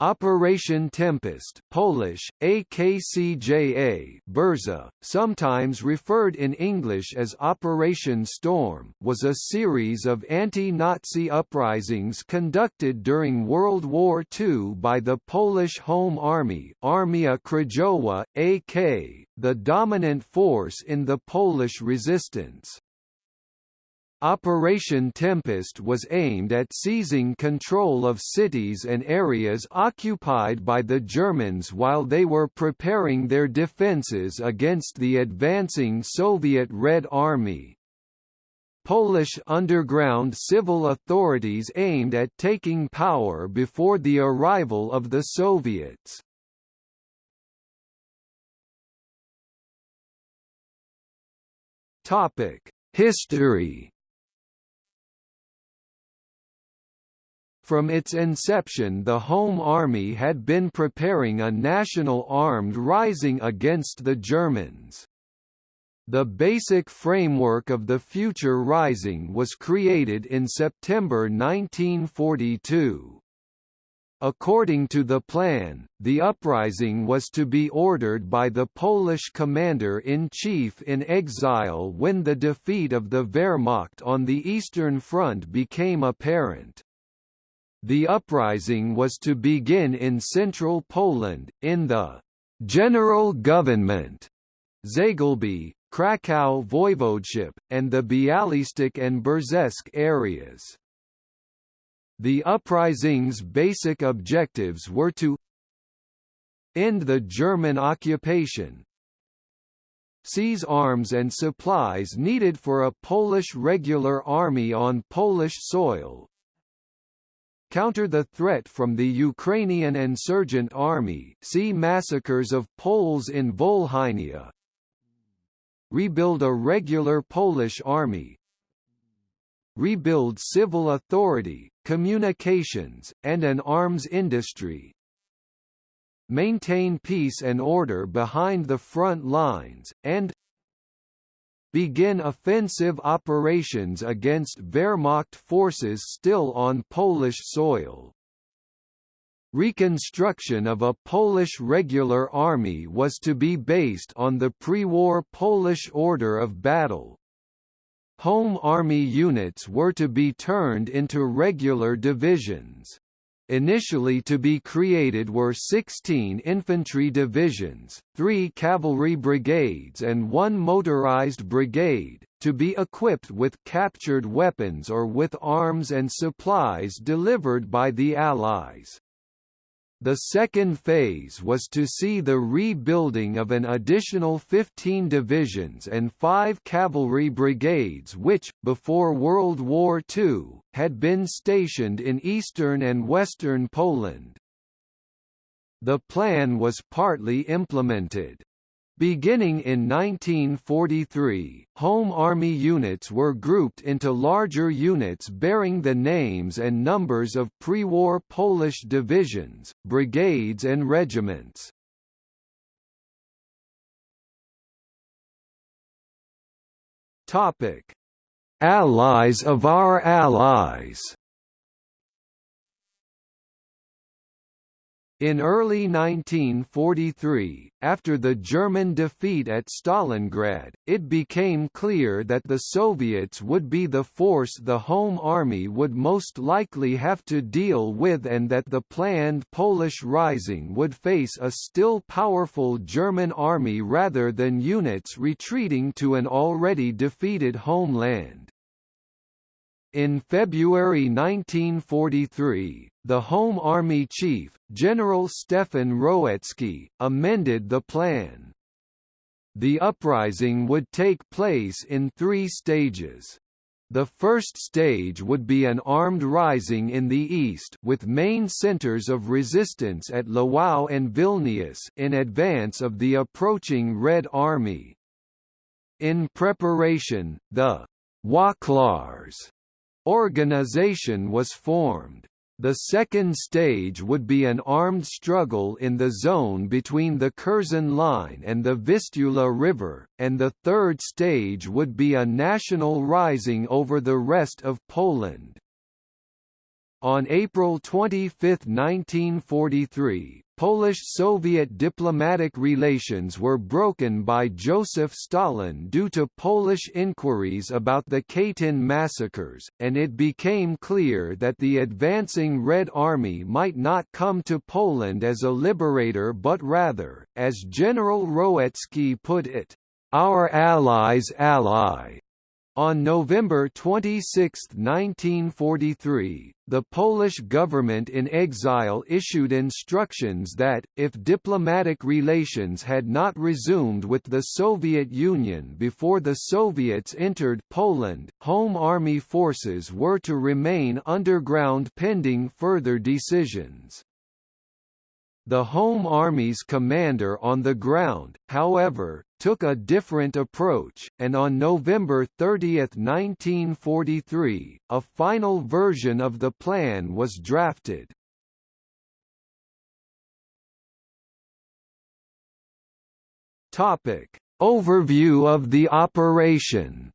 Operation Tempest Polish, AKCJA Burza, sometimes referred in English as Operation Storm was a series of anti-Nazi uprisings conducted during World War II by the Polish Home Army Armia Krajowa, AK, the dominant force in the Polish resistance. Operation Tempest was aimed at seizing control of cities and areas occupied by the Germans while they were preparing their defences against the advancing Soviet Red Army. Polish underground civil authorities aimed at taking power before the arrival of the Soviets. History From its inception the Home Army had been preparing a national armed rising against the Germans. The basic framework of the future rising was created in September 1942. According to the plan, the uprising was to be ordered by the Polish commander-in-chief in exile when the defeat of the Wehrmacht on the Eastern Front became apparent. The uprising was to begin in central Poland, in the «general government» Zagłębie, Kraków Voivodeship, and the Bialystok and Brzesk areas. The uprising's basic objectives were to end the German occupation, seize arms and supplies needed for a Polish regular army on Polish soil, counter the threat from the Ukrainian insurgent army. See massacres of Poles in Volhynia. Rebuild a regular Polish army. Rebuild civil authority, communications, and an arms industry. Maintain peace and order behind the front lines, and begin offensive operations against Wehrmacht forces still on Polish soil. Reconstruction of a Polish regular army was to be based on the pre-war Polish order of battle. Home army units were to be turned into regular divisions. Initially to be created were 16 infantry divisions, 3 cavalry brigades and 1 motorized brigade, to be equipped with captured weapons or with arms and supplies delivered by the Allies. The second phase was to see the rebuilding of an additional 15 divisions and five cavalry brigades which, before World War II, had been stationed in eastern and western Poland. The plan was partly implemented. Beginning in 1943, Home Army units were grouped into larger units bearing the names and numbers of pre-war Polish divisions, brigades and regiments. Allies of our allies In early 1943, after the German defeat at Stalingrad, it became clear that the Soviets would be the force the Home Army would most likely have to deal with and that the planned Polish Rising would face a still powerful German army rather than units retreating to an already defeated homeland. In February 1943, the Home Army Chief, General Stefan Rowecki, amended the plan. The uprising would take place in three stages. The first stage would be an armed rising in the east with main centers of resistance at Lwów and Vilnius in advance of the approaching Red Army. In preparation, the Wachlarz organization was formed. The second stage would be an armed struggle in the zone between the Curzon Line and the Vistula River, and the third stage would be a national rising over the rest of Poland. On April 25, 1943, Polish-Soviet diplomatic relations were broken by Joseph Stalin due to Polish inquiries about the Katyn massacres, and it became clear that the advancing Red Army might not come to Poland as a liberator but rather, as General Rowecki put it, "...our allies' ally." On November 26, 1943, the Polish government in exile issued instructions that, if diplomatic relations had not resumed with the Soviet Union before the Soviets entered Poland, Home Army forces were to remain underground pending further decisions. The Home Army's commander on the ground, however, took a different approach, and on November 30, 1943, a final version of the plan was drafted. Topic. Overview of the operation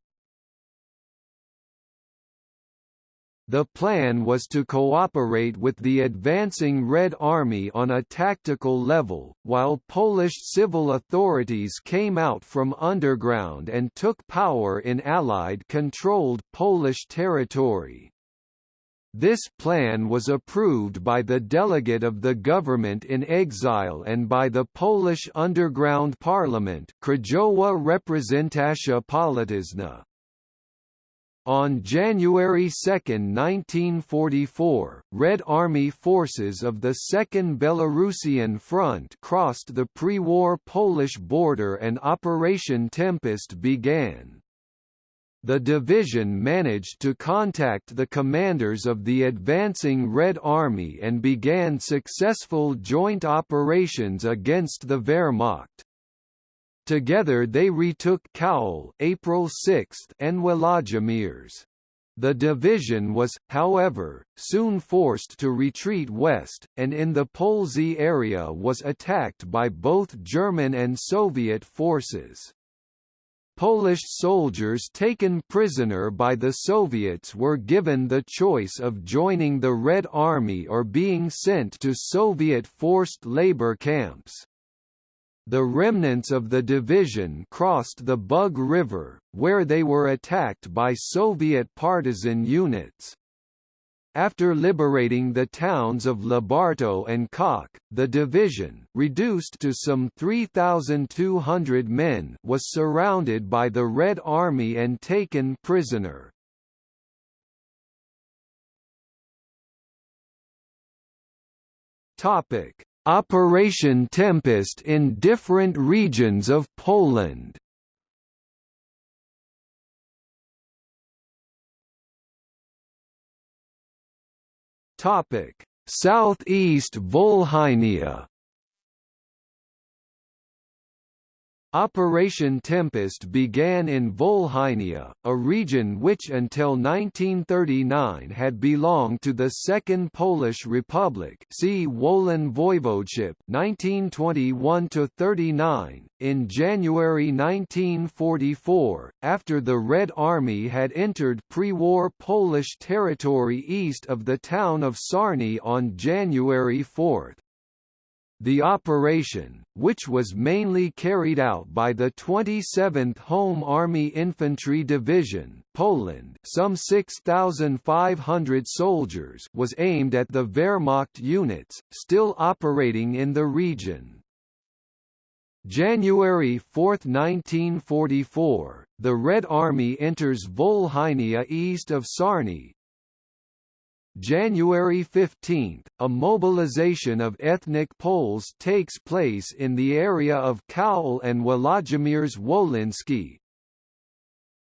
The plan was to cooperate with the advancing Red Army on a tactical level, while Polish civil authorities came out from underground and took power in Allied-controlled Polish territory. This plan was approved by the delegate of the government in exile and by the Polish underground parliament Krajowa Reprezentacja Polityczna. On January 2, 1944, Red Army forces of the Second Belarusian Front crossed the pre-war Polish border and Operation Tempest began. The division managed to contact the commanders of the advancing Red Army and began successful joint operations against the Wehrmacht. Together they retook Kowel April 6 and Włodzimierz. The division was, however, soon forced to retreat west, and in the Polzey area was attacked by both German and Soviet forces. Polish soldiers taken prisoner by the Soviets were given the choice of joining the Red Army or being sent to Soviet forced labor camps. The remnants of the division crossed the Bug River, where they were attacked by Soviet partisan units. After liberating the towns of Lubartów and Kock, the division, reduced to some 3,200 men, was surrounded by the Red Army and taken prisoner. Topic: Operation Tempest in different regions of Poland. Topic: Southeast Volhynia Operation Tempest began in Volhynia, a region which until 1939 had belonged to the Second Polish Republic see Wołyń Voivodeship 1921–39. In January 1944, after the Red Army had entered pre-war Polish territory east of the town of Sarny on January 4, the operation, which was mainly carried out by the 27th Home Army Infantry Division Poland some 6,500 soldiers was aimed at the Wehrmacht units, still operating in the region. January 4, 1944, the Red Army enters Volhynia east of Sarny, January 15, a mobilization of ethnic Poles takes place in the area of Kowel and Włodzimierz Wolyński.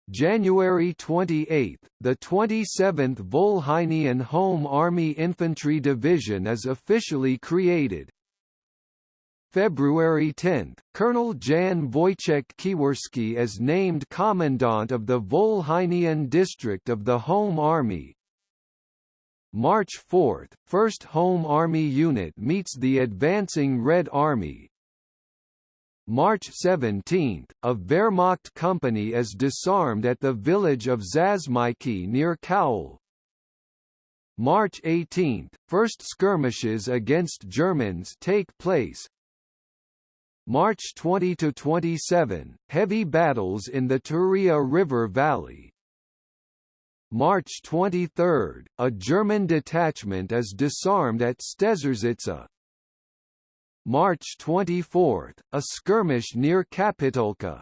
January 28, the 27th Volhynian Home Army Infantry Division is officially created. February 10, Colonel Jan Wojciech Kiwerski is named Commandant of the Volhynian District of the Home Army, March 4, 1st Home Army Unit meets the advancing Red Army. March 17, a Wehrmacht company is disarmed at the village of Zazmaiki near Kowel. March 18, first skirmishes against Germans take place. March 20 to 27, heavy battles in the Turia River Valley. March 23, a German detachment is disarmed at Stezerzitza. March 24, a skirmish near Kapitolka.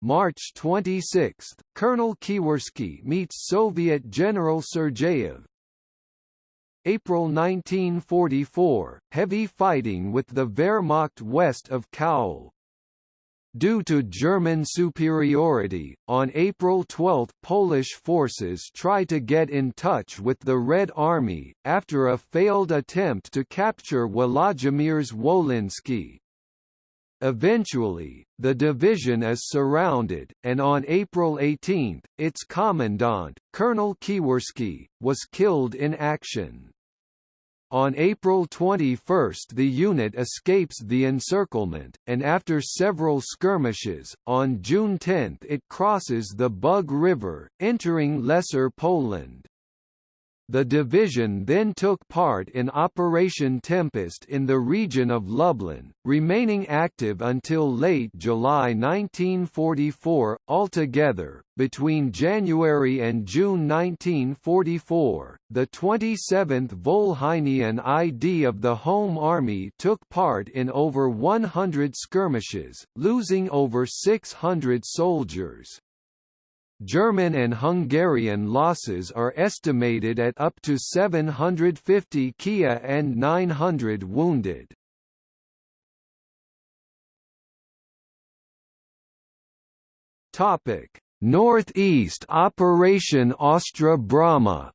March 26, Colonel Kiwerski meets Soviet General Sergeyev. April 1944, heavy fighting with the Wehrmacht west of Kowel. Due to German superiority, on April 12 Polish forces tried to get in touch with the Red Army, after a failed attempt to capture Włodzimierz Wolinski. Eventually, the division is surrounded, and on April 18, its commandant, Colonel Kiwerski, was killed in action. On April 21 the unit escapes the encirclement, and after several skirmishes, on June 10 it crosses the Bug River, entering Lesser Poland. The division then took part in Operation Tempest in the region of Lublin, remaining active until late July 1944. Altogether, between January and June 1944, the 27th Volhynian ID of the Home Army took part in over 100 skirmishes, losing over 600 soldiers. German and Hungarian losses are estimated at up to 750 Kia and 900 wounded. Topic: Northeast Operation Ostra Brama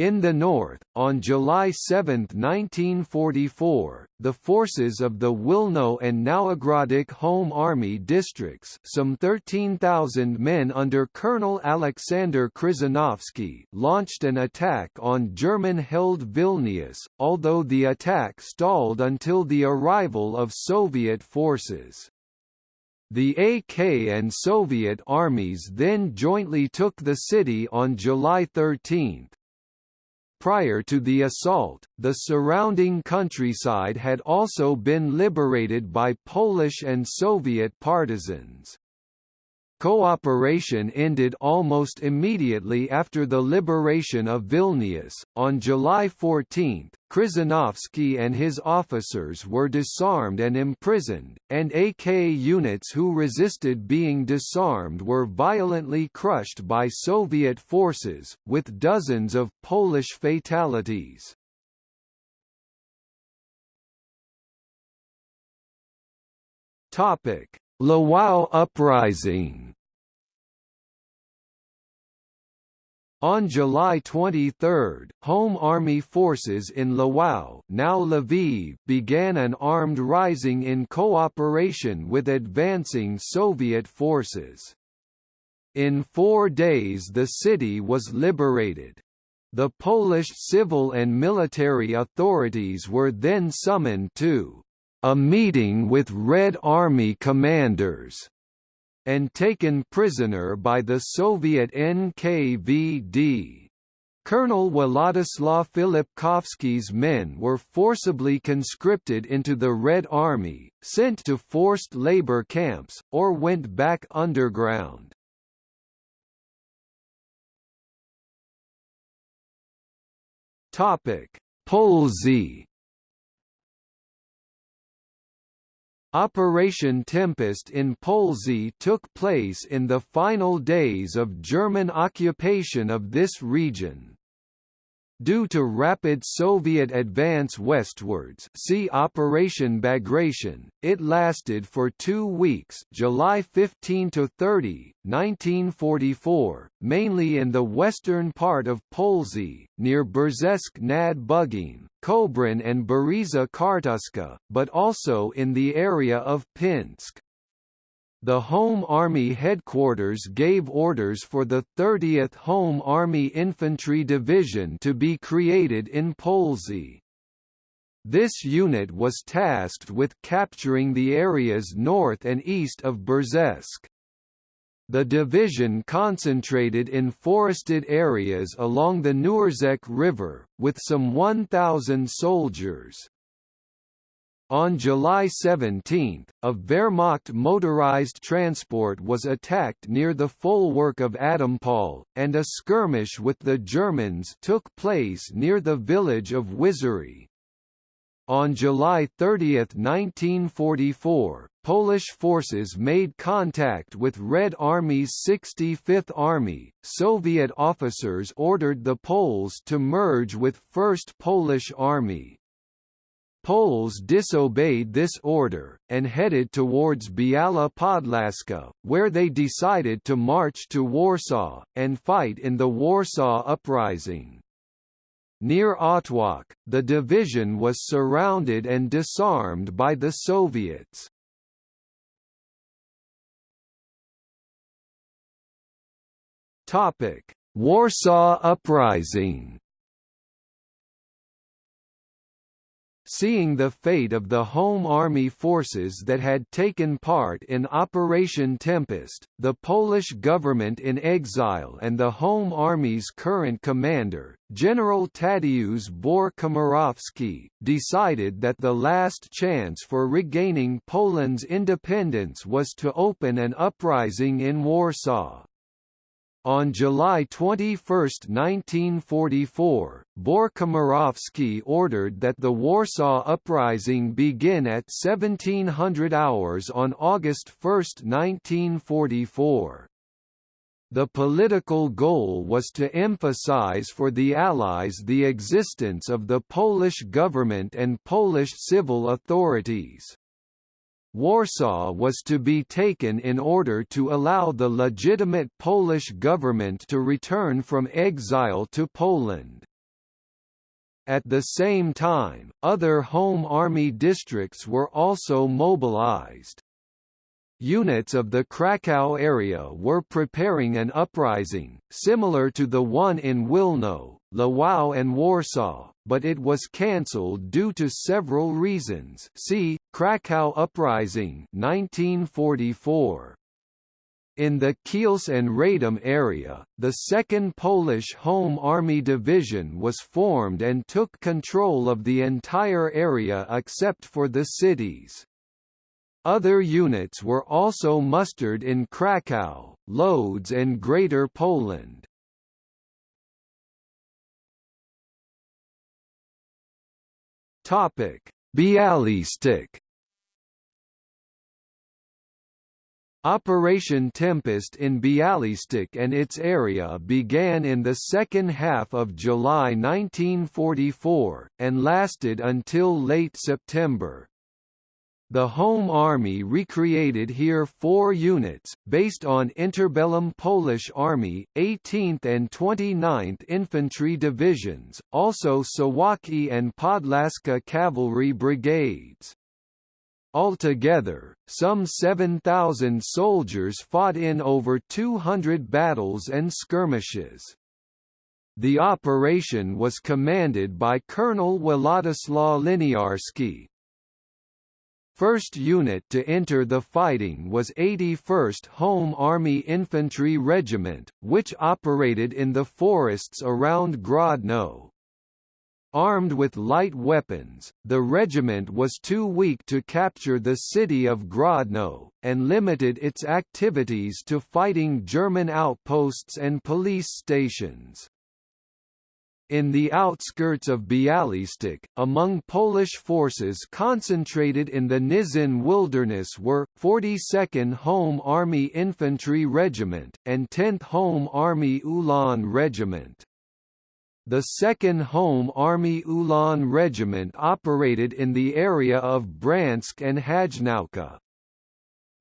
In the north, on July 7, 1944, the forces of the Wilno and Nowogródek Home Army districts some 13,000 men under Colonel Alexander Krzyżanowski launched an attack on German-held Vilnius, although the attack stalled until the arrival of Soviet forces. The AK and Soviet armies then jointly took the city on July 13. Prior to the assault, the surrounding countryside had also been liberated by Polish and Soviet partisans. Cooperation ended almost immediately after the liberation of Vilnius. On July 14, Krzyżanowski and his officers were disarmed and imprisoned, and AK units who resisted being disarmed were violently crushed by Soviet forces, with dozens of Polish fatalities. Topic: Lwów Uprising On July 23, Home Army forces in Lwów now Lviv began an armed rising in cooperation with advancing Soviet forces. In four days the city was liberated. The Polish civil and military authorities were then summoned to a meeting with Red Army commanders, and taken prisoner by the Soviet NKVD. Colonel Władysław Filipkowski's men were forcibly conscripted into the Red Army, sent to forced labor camps, or went back underground. Polzey Operation Tempest in Polzey took place in the final days of German occupation of this region. Due to rapid Soviet advance westwards see Operation Bagration, it lasted for two weeks July 15 to 30, 1944, mainly in the western part of Polzey, near Brzesk nad Bugiem, Kobrin and Bereza Kartuska, but also in the area of Pinsk. The Home Army headquarters gave orders for the 30th Home Army Infantry Division to be created in Polzey. This unit was tasked with capturing the areas north and east of Brzesk. The division concentrated in forested areas along the Nurzec River, with some 1,000 soldiers. On July 17, a Wehrmacht motorized transport was attacked near the folwark of Adampol, and a skirmish with the Germans took place near the village of Wyzory. On July 30, 1944, Polish forces made contact with Red Army's 65th Army. Soviet officers ordered the Poles to merge with 1st Polish Army. Poles disobeyed this order, and headed towards Biała Podlaska, where they decided to march to Warsaw, and fight in the Warsaw Uprising. Near Otwock, the division was surrounded and disarmed by the Soviets. Warsaw Uprising Seeing the fate of the Home Army forces that had taken part in Operation Tempest, the Polish government in exile and the Home Army's current commander, General Tadeusz Bór-Komorowski, decided that the last chance for regaining Poland's independence was to open an uprising in Warsaw. On July 21, 1944, Bór-Komorowski ordered that the Warsaw Uprising begin at 1700 hours on August 1, 1944. The political goal was to emphasize for the Allies the existence of the Polish government and Polish civil authorities. Warsaw was to be taken in order to allow the legitimate Polish government to return from exile to Poland. At the same time, other Home Army districts were also mobilized. Units of the Krakow area were preparing an uprising, similar to the one in Wilno, Lwów and Warsaw, but it was cancelled due to several reasons see, Krakow Uprising 1944. In the Kielce and Radom area, the 2nd Polish Home Army Division was formed and took control of the entire area except for the cities. Other units were also mustered in Kraków, Lodz and Greater Poland. Topic: Bialystok Operation Tempest in Bialystok and its area began in the second half of July 1944, and lasted until late September. The Home Army recreated here four units, based on interbellum Polish Army, 18th and 29th Infantry Divisions, also Suwałki and Podlaska Cavalry Brigades. Altogether, some 7,000 soldiers fought in over 200 battles and skirmishes. The operation was commanded by Colonel Władysław Liniarski, First unit to enter the fighting was 81st Home Army Infantry Regiment, which operated in the forests around Grodno. Armed with light weapons, the regiment was too weak to capture the city of Grodno, and limited its activities to fighting German outposts and police stations. In the outskirts of Bialystok, among Polish forces concentrated in the Nizhyn wilderness were, 42nd Home Army Infantry Regiment, and 10th Home Army Ulan Regiment. The 2nd Home Army Ulan Regiment operated in the area of Brańsk and Hajnówka.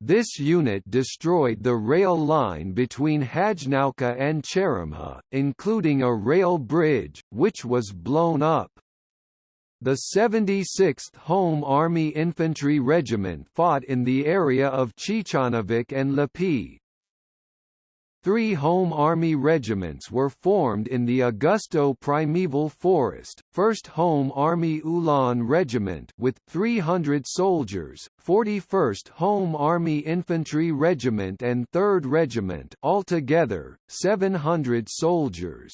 This unit destroyed the rail line between Hajnówka and Czeremcha, including a rail bridge, which was blown up. The 76th Home Army Infantry Regiment fought in the area of Ciechanowiec and Lepi. Three Home Army regiments were formed in the Augusto Primeval Forest, 1st Home Army Ulan Regiment with 300 soldiers, 41st Home Army Infantry Regiment and 3rd Regiment altogether, 700 soldiers.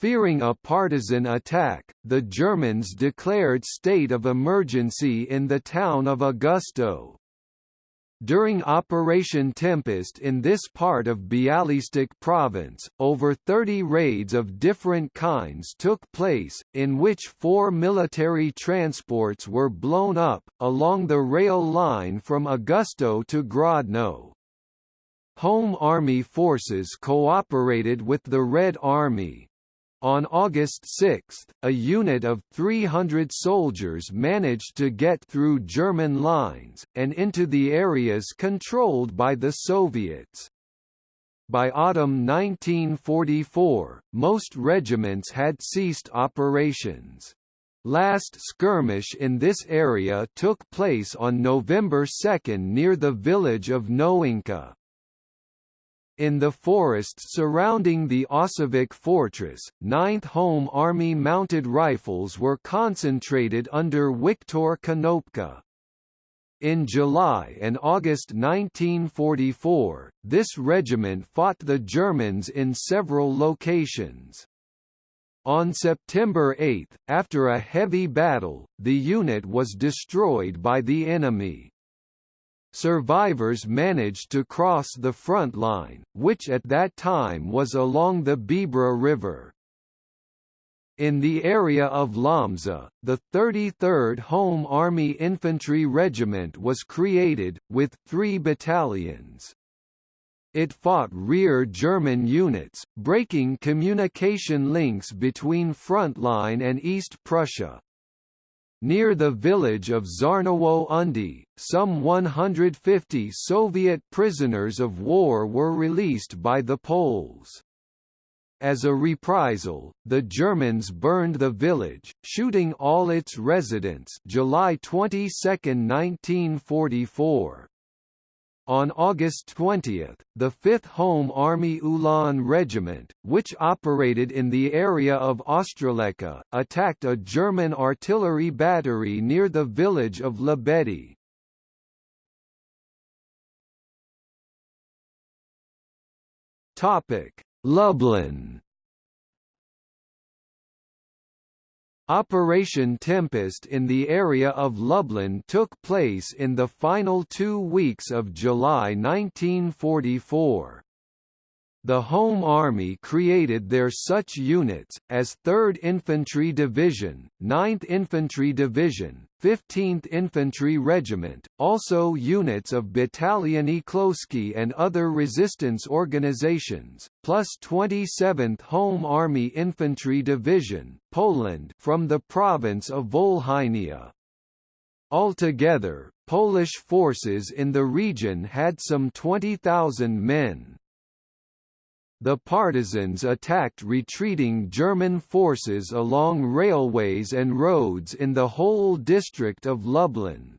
Fearing a partisan attack, the Germans declared state of emergency in the town of Augusto. During Operation Tempest in this part of Bialystok province, over 30 raids of different kinds took place, in which four military transports were blown up, along the rail line from Augusto to Grodno. Home Army forces cooperated with the Red Army, on August 6, a unit of 300 soldiers managed to get through German lines, and into the areas controlled by the Soviets. By autumn 1944, most regiments had ceased operations. Last skirmish in this area took place on November 2 near the village of Nowinka. In the forests surrounding the Osowiec fortress, 9th Home Army mounted rifles were concentrated under Viktor Konopka. In July and August 1944, this regiment fought the Germans in several locations. On September 8, after a heavy battle, the unit was destroyed by the enemy. Survivors managed to cross the front line, which at that time was along the Biebrza River. In the area of Lomza, the 33rd Home Army Infantry Regiment was created, with three battalions. It fought rear German units, breaking communication links between Frontline and East Prussia. Near the village of Zarnowo Undi, some 150 Soviet prisoners of war were released by the Poles. As a reprisal, the Germans burned the village, shooting all its residents July 22, 1944. On August 20, the 5th Home Army Ulan Regiment, which operated in the area of Ostroleka, attacked a German artillery battery near the village of Lebedi. Lublin Operation Tempest in the area of Lublin took place in the final two weeks of July 1944. The Home Army created their such units, as 3rd Infantry Division, 9th Infantry Division, 15th Infantry Regiment, also units of Battalion Eklosky and other resistance organizations, plus 27th Home Army Infantry Division, Poland from the province of Volhynia. Altogether, Polish forces in the region had some 20,000 men. The partisans attacked retreating German forces along railways and roads in the whole district of Lublin.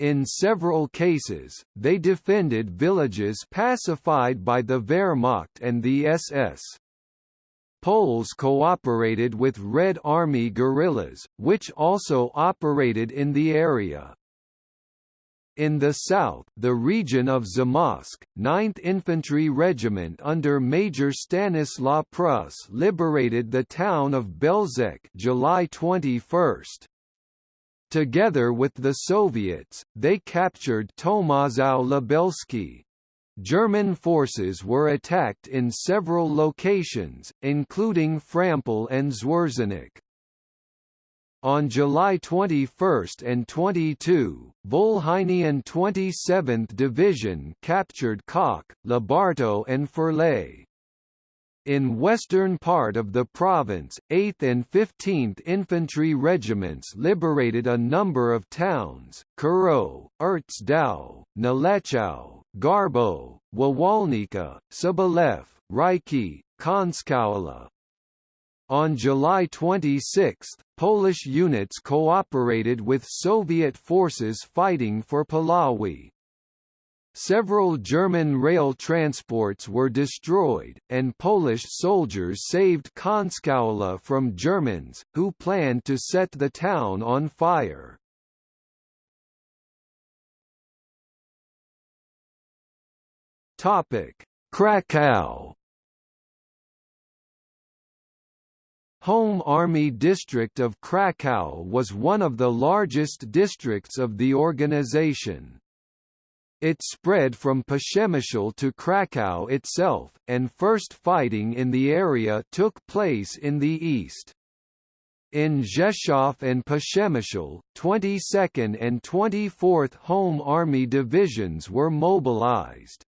In several cases, they defended villages pacified by the Wehrmacht and the SS. Poles cooperated with Red Army guerrillas, which also operated in the area. In the south, the region of Zamość, 9th Infantry Regiment under Major Stanislaw Prus liberated the town of Belzec July 21. Together with the Soviets, they captured Tomaszow Lubelski. German forces were attacked in several locations, including Frampol and Zwierzyniec. On July 21 and 22, Volhynian 27th Division captured Kock, Lubartów and Firlej. In western part of the province, 8th and 15th Infantry Regiments liberated a number of towns, Kuro, Ertsdau, Nałęczów, Garbo, Wąwolnica, Sobolew, Ryki, Końskowola, on July 26, Polish units cooperated with Soviet forces fighting for Puławy. several German rail transports were destroyed, and Polish soldiers saved Końskowola from Germans, who planned to set the town on fire. Krakow Home Army District of Krakow was one of the largest districts of the organization. It spread from Przemyśl to Krakow itself, and first fighting in the area took place in the east. In Rzeszów and Przemyśl, 22nd and 24th Home Army Divisions were mobilized.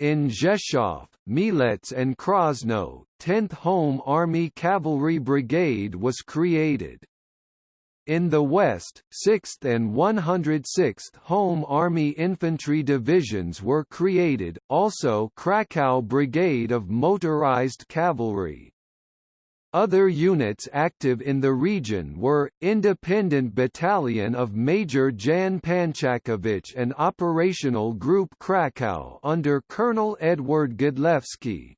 In Rzeszów, Mielec and Krasno, 10th Home Army Cavalry Brigade was created. In the west, 6th and 106th Home Army Infantry Divisions were created, also Krakow Brigade of Motorized Cavalry. Other units active in the region were, Independent Battalion of Major Jan Panczakowicz and Operational Group Krakow under Colonel Edward Godlewski.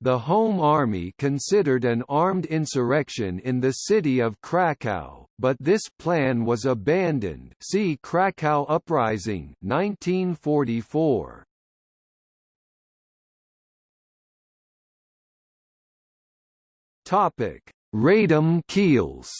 The Home Army considered an armed insurrection in the city of Krakow, but this plan was abandoned see Krakow Uprising 1944. Topic: Radom Kielce.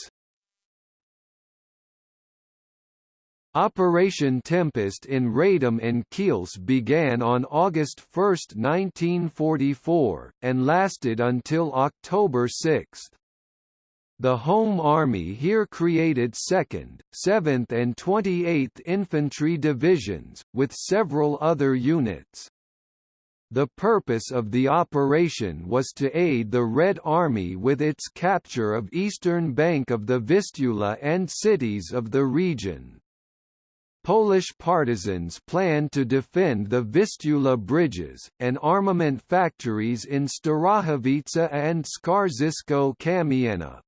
Operation Tempest in Radom and Kielce began on August 1, 1944, and lasted until October 6. The Home Army here created 2nd, 7th and 28th Infantry Divisions, with several other units. The purpose of the operation was to aid the Red Army with its capture of eastern bank of the Vistula and cities of the region. Polish partisans planned to defend the Vistula bridges, and armament factories in Starachowice and Skarżysko-Kamienna,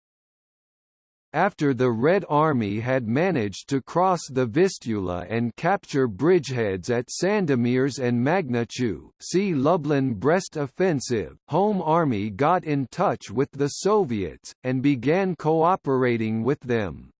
after the Red Army had managed to cross the Vistula and capture bridgeheads at Sandomierz and Magnuszew see Lublin-Brest offensive, Home Army got in touch with the Soviets, and began cooperating with them.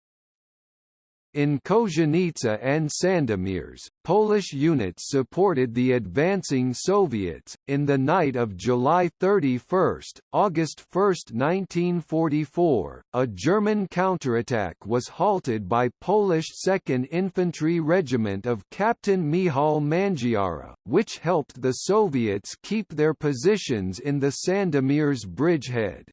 In Kozienica and Sandomierz, Polish units supported the advancing Soviets. In the night of July 31, August 1, 1944, a German counterattack was halted by Polish 2nd Infantry Regiment of Captain Michał Mangiara, which helped the Soviets keep their positions in the Sandomierz bridgehead.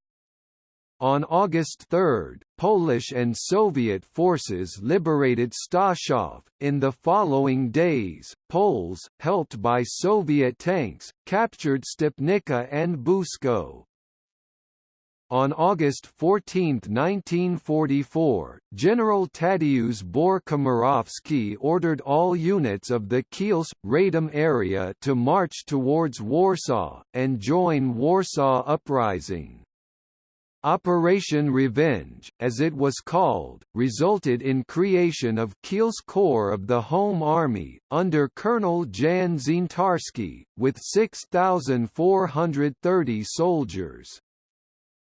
On August 3, Polish and Soviet forces liberated Staszów. In the following days, Poles, helped by Soviet tanks, captured Stopnica and Busko. On August 14, 1944, General Tadeusz Bór-Komorowski ordered all units of the Kielce-Radom area to march towards Warsaw, and join Warsaw Uprising. Operation Revenge, as it was called, resulted in creation of Kielce Corps of the Home Army, under Colonel Jan Zientarski, with 6,430 soldiers.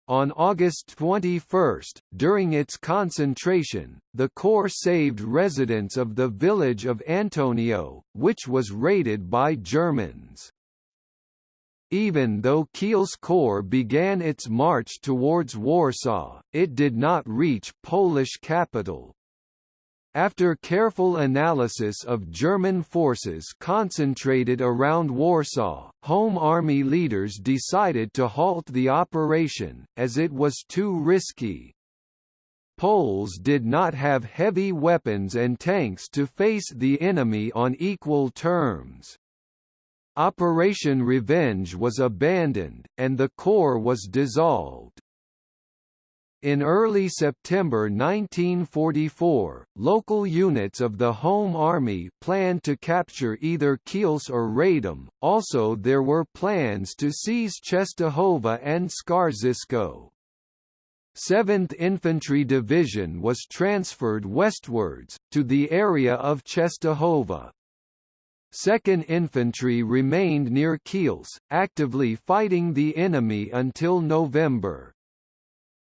On August 21, during its concentration, the Corps saved residents of the village of Antonio, which was raided by Germans. Even though Kielce Corps began its march towards Warsaw, it did not reach Polish capital. After careful analysis of German forces concentrated around Warsaw, Home Army leaders decided to halt the operation, as it was too risky. Poles did not have heavy weapons and tanks to face the enemy on equal terms. Operation Revenge was abandoned, and the Corps was dissolved. In early September 1944, local units of the Home Army planned to capture either Kielce or Radom, also there were plans to seize Czestochowa and Skarżysko. 7th Infantry Division was transferred westwards, to the area of Czestochowa. 2nd Infantry remained near Kielce, actively fighting the enemy until November.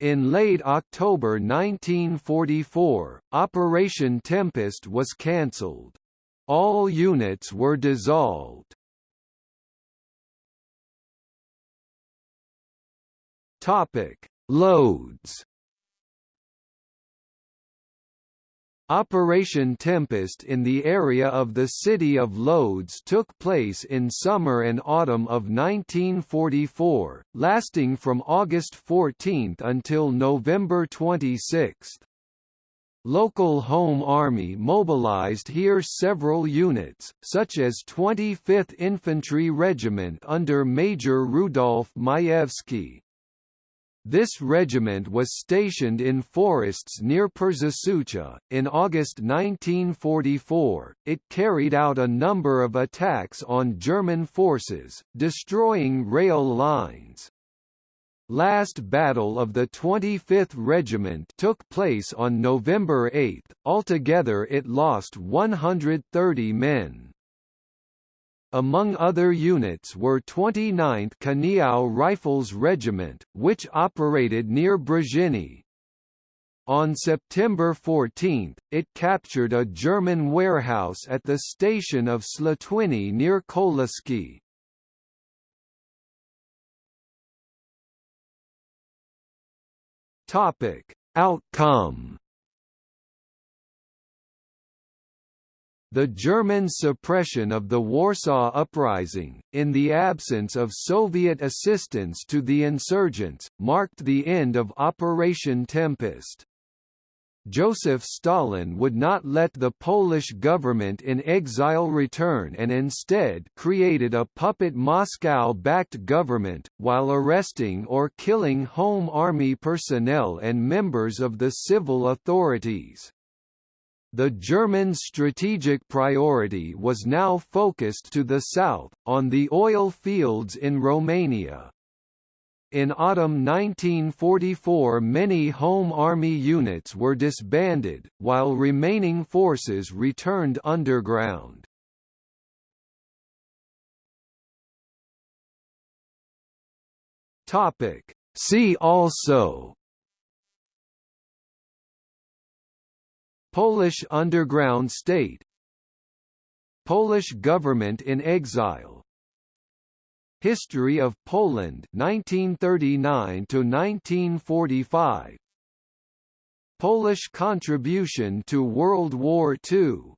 In late October 1944, Operation Tempest was cancelled. All units were dissolved. Topic: Loads Operation Tempest in the area of the city of Lodz took place in summer and autumn of 1944, lasting from August 14 until November 26. Local Home Army mobilized here several units, such as 25th Infantry Regiment under Major Rudolf Majewski, this regiment was stationed in forests near Przysucha. In August 1944, it carried out a number of attacks on German forces, destroying rail lines. Last battle of the 25th Regiment took place on November 8, altogether it lost 130 men. Among other units were 29th Kaniów Rifles Regiment, which operated near Brzeziny. On September 14, it captured a German warehouse at the station of Słotwiny near Koluszki. Outcome The German suppression of the Warsaw Uprising, in the absence of Soviet assistance to the insurgents, marked the end of Operation Tempest. Joseph Stalin would not let the Polish government in exile return and instead created a puppet Moscow-backed government, while arresting or killing Home Army personnel and members of the civil authorities. The German strategic priority was now focused to the south, on the oil fields in Romania. In autumn 1944 many Home Army units were disbanded, while remaining forces returned underground. See also Polish underground state. Polish government in exile. History of Poland 1939 to 1945 Polish contribution to World War II